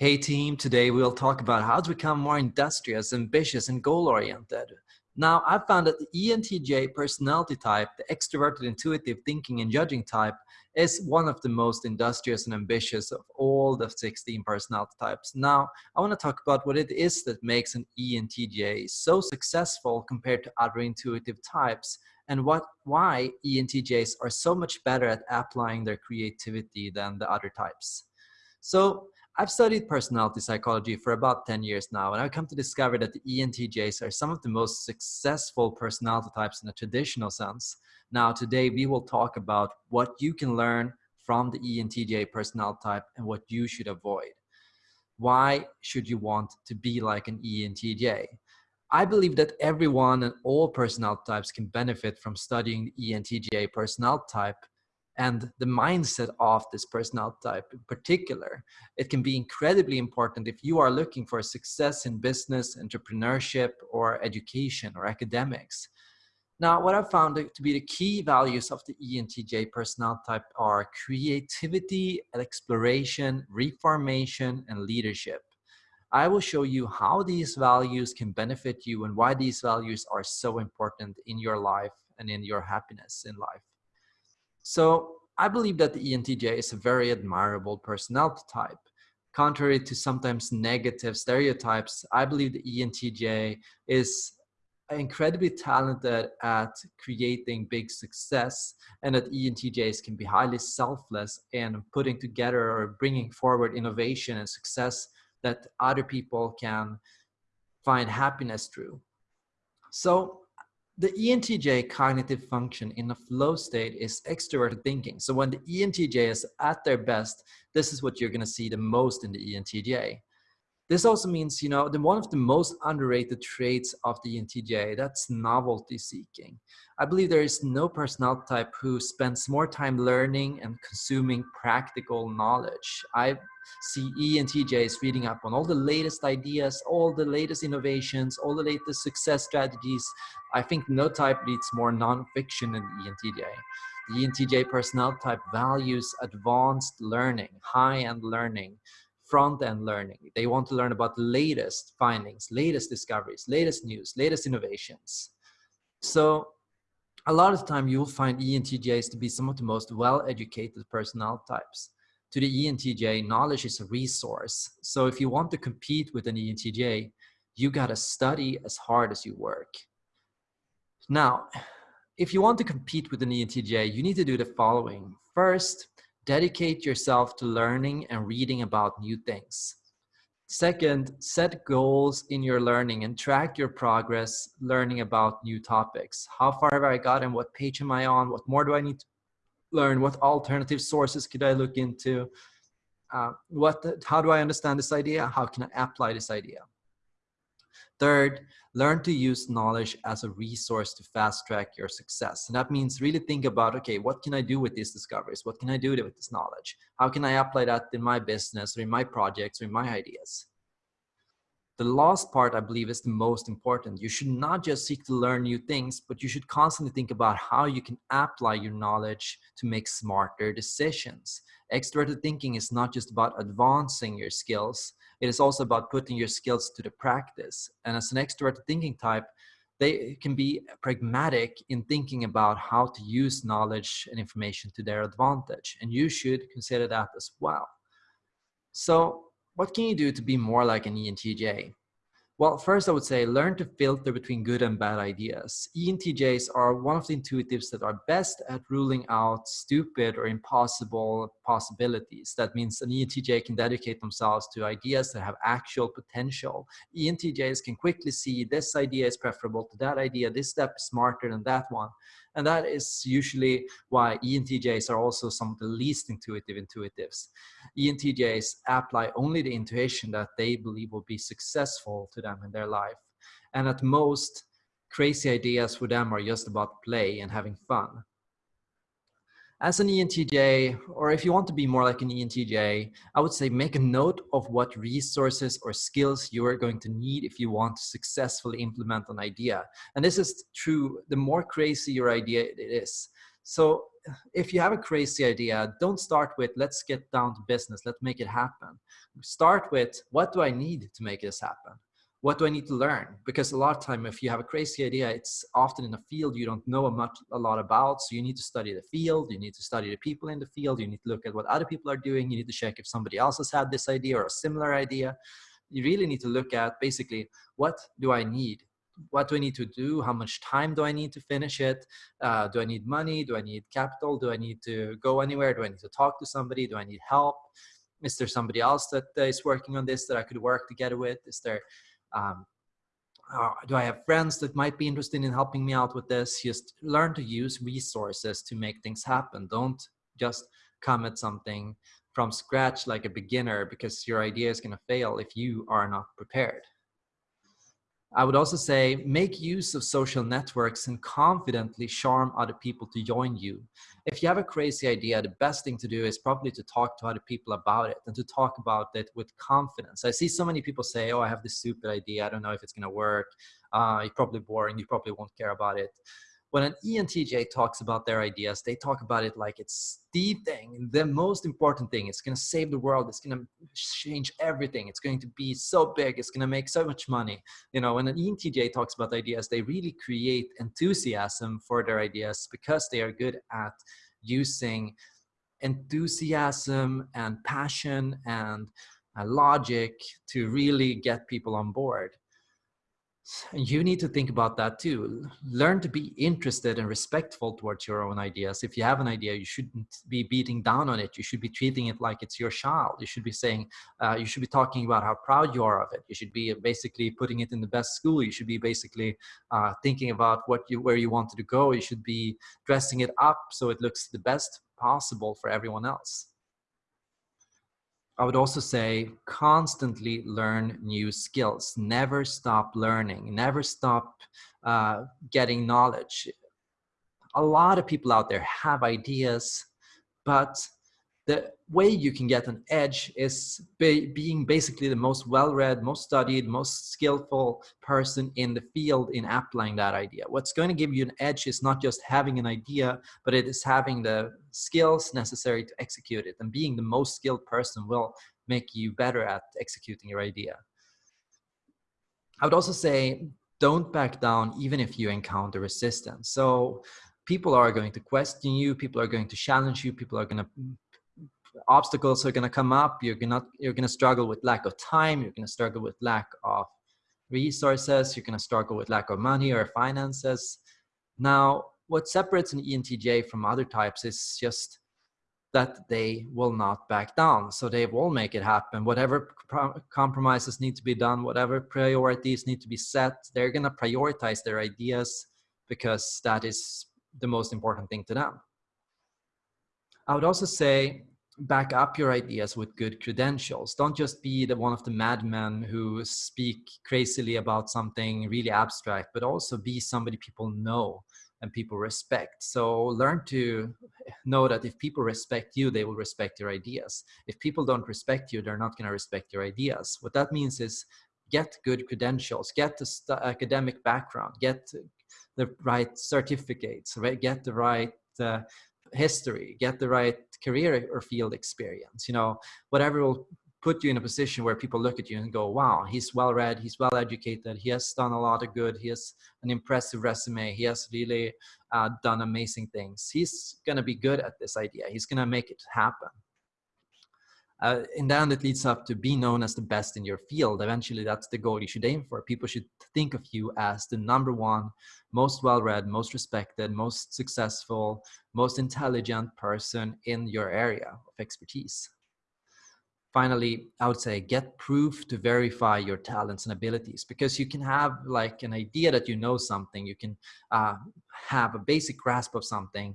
Hey team, today we'll talk about how to become more industrious, ambitious, and goal-oriented. Now, I've found that the ENTJ personality type, the extroverted, intuitive, thinking, and judging type, is one of the most industrious and ambitious of all the 16 personality types. Now, I want to talk about what it is that makes an ENTJ so successful compared to other intuitive types, and what why ENTJs are so much better at applying their creativity than the other types. So I've studied personality psychology for about 10 years now, and I've come to discover that the ENTJs are some of the most successful personality types in a traditional sense. Now, today we will talk about what you can learn from the ENTJ personality type and what you should avoid. Why should you want to be like an ENTJ? I believe that everyone and all personality types can benefit from studying the ENTJ personality type and the mindset of this personality type in particular. It can be incredibly important if you are looking for success in business, entrepreneurship, or education or academics. Now, what I've found to be the key values of the ENTJ personality type are creativity, exploration, reformation, and leadership. I will show you how these values can benefit you and why these values are so important in your life and in your happiness in life. So I believe that the ENTJ is a very admirable personality type. Contrary to sometimes negative stereotypes, I believe the ENTJ is incredibly talented at creating big success and that ENTJs can be highly selfless in putting together or bringing forward innovation and success that other people can find happiness through. So the ENTJ cognitive function in a flow state is extroverted thinking. So when the ENTJ is at their best, this is what you're going to see the most in the ENTJ. This also means, you know, the one of the most underrated traits of the ENTJ, that's novelty seeking. I believe there is no personality type who spends more time learning and consuming practical knowledge. I see ENTJs reading up on all the latest ideas, all the latest innovations, all the latest success strategies. I think no type reads more nonfiction than the ENTJ. The ENTJ personality type values advanced learning, high-end learning, front-end learning. They want to learn about the latest findings, latest discoveries, latest news, latest innovations. So a lot of the time you will find ENTJs to be some of the most well-educated personality types. To the ENTJ, knowledge is a resource. So if you want to compete with an ENTJ, you gotta study as hard as you work. Now, if you want to compete with an ENTJ, you need to do the following. First, dedicate yourself to learning and reading about new things. Second, set goals in your learning and track your progress learning about new topics. How far have I got and what page am I on? What more do I need to learn? What alternative sources could I look into? Uh, what, how do I understand this idea? How can I apply this idea? Third, learn to use knowledge as a resource to fast track your success. And that means really think about, okay, what can I do with these discoveries? What can I do with this knowledge? How can I apply that in my business or in my projects or in my ideas? The last part, I believe, is the most important. You should not just seek to learn new things, but you should constantly think about how you can apply your knowledge to make smarter decisions. Extroverted thinking is not just about advancing your skills, it is also about putting your skills to the practice. And as an extroverted thinking type, they can be pragmatic in thinking about how to use knowledge and information to their advantage. And you should consider that as well. So what can you do to be more like an ENTJ? Well, first I would say learn to filter between good and bad ideas. ENTJs are one of the intuitives that are best at ruling out stupid or impossible possibilities. That means an ENTJ can dedicate themselves to ideas that have actual potential. ENTJs can quickly see this idea is preferable to that idea, this step is smarter than that one. And that is usually why ENTJs are also some of the least intuitive intuitives. ENTJs apply only the intuition that they believe will be successful to them in their life. And at most, crazy ideas for them are just about play and having fun as an ENTJ, or if you want to be more like an ENTJ, I would say make a note of what resources or skills you are going to need if you want to successfully implement an idea. And this is true, the more crazy your idea it is. So if you have a crazy idea, don't start with let's get down to business, let's make it happen. Start with what do I need to make this happen? What do I need to learn? Because a lot of time, if you have a crazy idea, it's often in a field you don't know a much a lot about. So you need to study the field, you need to study the people in the field, you need to look at what other people are doing, you need to check if somebody else has had this idea or a similar idea. You really need to look at basically what do I need what do I need to do? How much time do I need to finish it? Uh, do I need money? Do I need capital? Do I need to go anywhere? Do I need to talk to somebody? Do I need help? Is there somebody else that is working on this that I could work together with? Is there, um, uh, do I have friends that might be interested in helping me out with this? Just learn to use resources to make things happen. Don't just come at something from scratch like a beginner because your idea is going to fail if you are not prepared. I would also say make use of social networks and confidently charm other people to join you. If you have a crazy idea, the best thing to do is probably to talk to other people about it and to talk about it with confidence. I see so many people say, oh, I have this stupid idea. I don't know if it's going to work. Uh, it's probably boring. You probably won't care about it when an ENTJ talks about their ideas, they talk about it like it's the thing, the most important thing. It's going to save the world. It's going to change everything. It's going to be so big. It's going to make so much money. You know, when an ENTJ talks about ideas, they really create enthusiasm for their ideas because they are good at using enthusiasm and passion and uh, logic to really get people on board you need to think about that too. Learn to be interested and respectful towards your own ideas. If you have an idea you shouldn't be beating down on it. You should be treating it like it's your child. You should be saying uh, you should be talking about how proud you are of it. You should be basically putting it in the best school. You should be basically uh, thinking about what you where you wanted to go. You should be dressing it up so it looks the best possible for everyone else I would also say constantly learn new skills. Never stop learning. Never stop uh, getting knowledge. A lot of people out there have ideas, but the way you can get an edge is be, being basically the most well-read, most studied, most skillful person in the field in applying that idea. What's going to give you an edge is not just having an idea, but it is having the skills necessary to execute it. And being the most skilled person will make you better at executing your idea. I would also say, don't back down even if you encounter resistance. So people are going to question you, people are going to challenge you, people are going to obstacles are going to come up you're going to you're going to struggle with lack of time you're going to struggle with lack of resources you're going to struggle with lack of money or finances now what separates an entj from other types is just that they will not back down. So they will make it happen. Whatever compromises need to be done whatever priorities need to be set they're going to prioritize their ideas because that is the most important thing to them. I would also say back up your ideas with good credentials. Don't just be the one of the madmen who speak crazily about something really abstract, but also be somebody people know and people respect. So learn to know that if people respect you, they will respect your ideas. If people don't respect you, they're not going to respect your ideas. What that means is get good credentials, get the academic background, get the right certificates, right? get the right uh, history, get the right career or field experience, you know, whatever will put you in a position where people look at you and go, wow, he's well read, he's well educated, he has done a lot of good, he has an impressive resume, he has really uh, done amazing things. He's going to be good at this idea, he's going to make it happen. Uh, and then it leads up to be known as the best in your field. Eventually, that's the goal you should aim for. People should think of you as the number one, most well-read, most respected, most successful, most intelligent person in your area of expertise. Finally, I would say get proof to verify your talents and abilities because you can have like an idea that you know something, you can uh, have a basic grasp of something,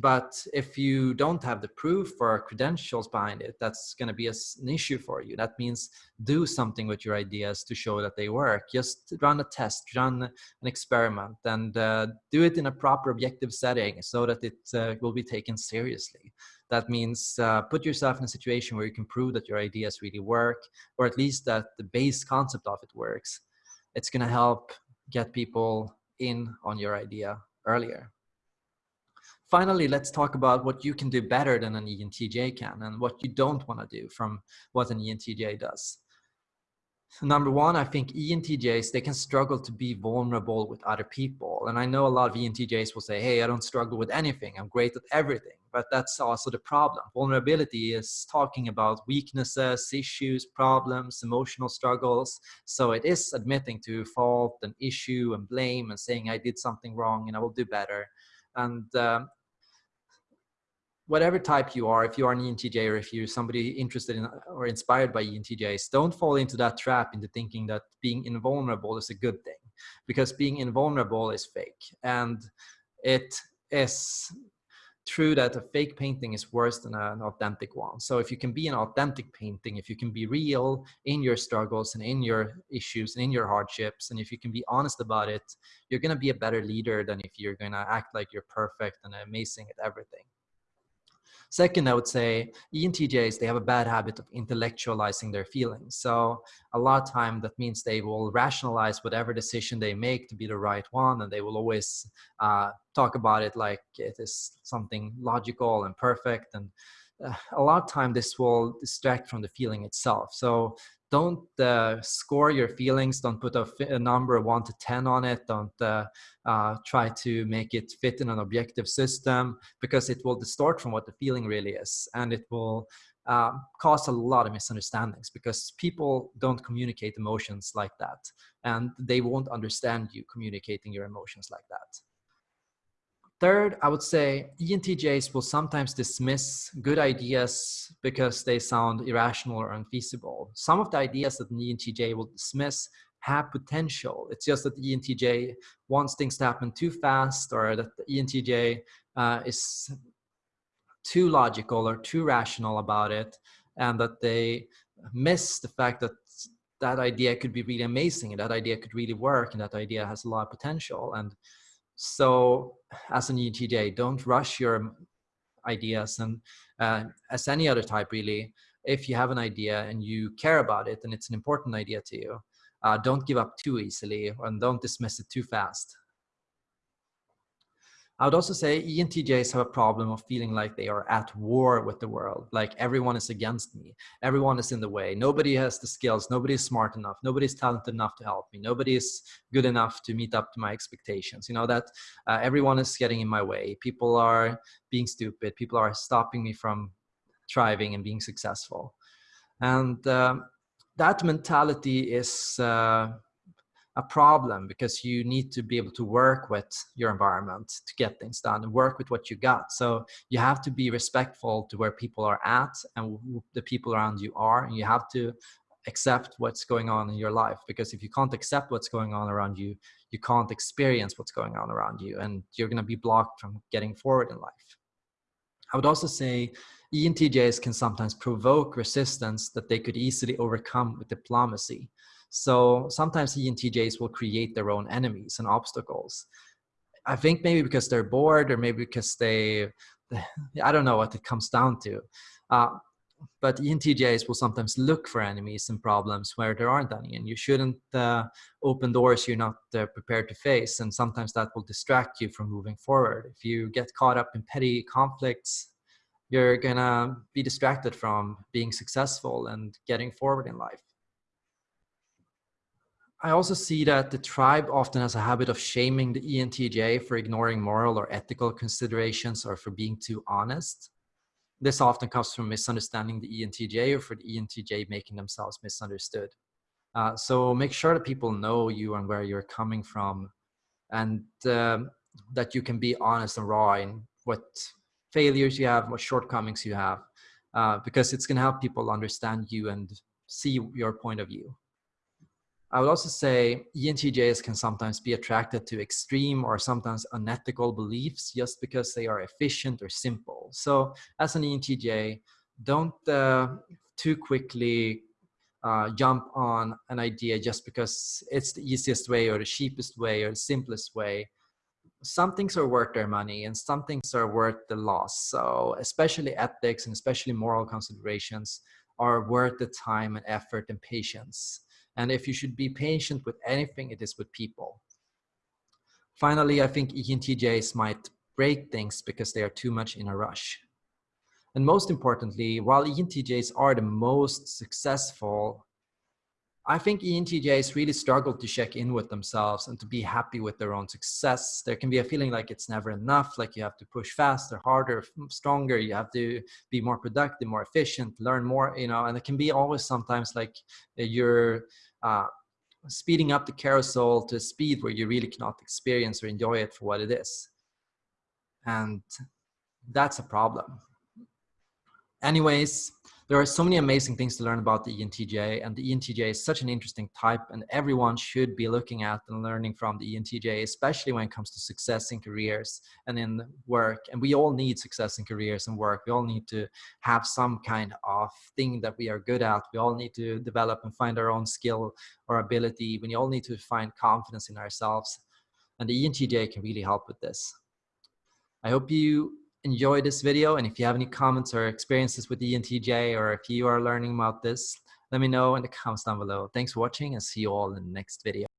but if you don't have the proof or credentials behind it, that's going to be a, an issue for you. That means do something with your ideas to show that they work. Just run a test, run an experiment, and uh, do it in a proper objective setting so that it uh, will be taken seriously. That means uh, put yourself in a situation where you can prove that your ideas really work, or at least that the base concept of it works. It's going to help get people in on your idea earlier. finally, let's talk about what you can do better than an ENTJ can and what you don't want to do from what an ENTJ does. Number one, I think ENTJs, they can struggle to be vulnerable with other people. And I know a lot of ENTJs will say, hey, I don't struggle with anything. I'm great at everything. But that's also the problem. Vulnerability is talking about weaknesses, issues, problems, emotional struggles. So it is admitting to fault and issue and blame and saying I did something wrong and I will do better. And um, whatever type you are, if you are an ENTJ or if you're somebody interested in or inspired by ENTJs, don't fall into that trap into thinking that being invulnerable is a good thing because being invulnerable is fake. And it is true that a fake painting is worse than an authentic one. So if you can be an authentic painting, if you can be real in your struggles and in your issues and in your hardships, and if you can be honest about it, you're going to be a better leader than if you're going to act like you're perfect and amazing at everything. Second, I would say ENTJs, they have a bad habit of intellectualizing their feelings. So a lot of time that means they will rationalize whatever decision they make to be the right one. And they will always uh, talk about it like it is something logical and perfect. And uh, a lot of time this will distract from the feeling itself. So don't uh, score your feelings. Don't put a, a, number 1 to 10 on it. Don't uh, uh, try to make it fit in an objective system because it will distort from what the feeling really is. And it will um, cause a lot of misunderstandings because people don't communicate emotions like that. And they won't understand you communicating your emotions like that Third, I would say ENTJs will sometimes dismiss good ideas because they sound irrational or unfeasible. Some of the ideas that an ENTJ will dismiss have potential. It's just that the ENTJ wants things to happen too fast or that the ENTJ uh, is too logical or too rational about it and that they miss the fact that that idea could be really amazing and that idea could really work and that idea has a lot of potential. And so as an ENTJ, don't rush your ideas. And uh, as any other type, really, if you have an idea and you care about it and it's an important idea to you, uh, don't give up too easily and don't dismiss it too fast. I would also say ENTJs have a problem of feeling like they are at war with the world. Like everyone is against me. Everyone is in the way. Nobody has the skills. Nobody is smart enough. Nobody is talented enough to help me. Nobody is good enough to meet up to my expectations. You know, that uh, everyone is getting in my way. People are being stupid. People are stopping me from thriving and being successful. And um, that mentality is uh, a problem because you need to be able to work with your environment to get things done and work with what you got. So you have to be respectful to where people are at and the people around you are, and you have to accept what's going on in your life because if you can't accept what's going on around you you can't experience what's going on around you and you're going to be blocked from getting forward in life i would also say entjs can sometimes provoke resistance that they could easily overcome with diplomacy so sometimes ENTJs will create their own enemies and obstacles. I think maybe because they're bored or maybe because they, I don't know what it comes down to. Uh, but ENTJs will sometimes look for enemies and problems where there aren't any, and you shouldn't uh, open doors you're not uh, prepared to face. And sometimes that will distract you from moving forward. If you get caught up in petty conflicts, you're gonna be distracted from being successful and getting forward in life. I also see that the tribe often has a habit of shaming the ENTJ for ignoring moral or ethical considerations or for being too honest. This often comes from misunderstanding the ENTJ or for the ENTJ making themselves misunderstood. Uh, so make sure that people know you and where you're coming from and um, that you can be honest and raw in what failures you have, what shortcomings you have, uh, because it's going to help people understand you and see your point of view. I would also say ENTJs can sometimes be attracted to extreme or sometimes unethical beliefs just because they are efficient or simple. So as an ENTJ, don't uh, too quickly uh, jump on an idea just because it's the easiest way or the cheapest way or the simplest way. Some things are worth their money and some things are worth the loss. So especially ethics and especially moral considerations are worth the time and effort and patience. And if you should be patient with anything, it is with people. Finally, I think ENTJs might break things because they are too much in a rush. And most importantly, while ENTJs are the most successful, I think ENTJs really struggle to check in with themselves and to be happy with their own success. There can be a feeling like it's never enough, like you have to push faster, harder, stronger, you have to be more productive, more efficient, learn more, you know, and it can be always sometimes like you're uh, speeding up the carousel to a speed where you really cannot experience or enjoy it for what it is. And that's a problem. Anyways, there are so many amazing things to learn about the ENTJ and the ENTJ is such an interesting type and everyone should be looking at and learning from the ENTJ, especially when it comes to success in careers and in work. And we all need success in careers and work. We all need to have some kind of thing that we are good at. We all need to develop and find our own skill or ability. We all need to find confidence in ourselves. And the ENTJ can really help with this. I hope you enjoy this video and if you have any comments or experiences with ENTJ or if you are learning about this, let me know in the comments down below. Thanks for watching and see you all in the next video.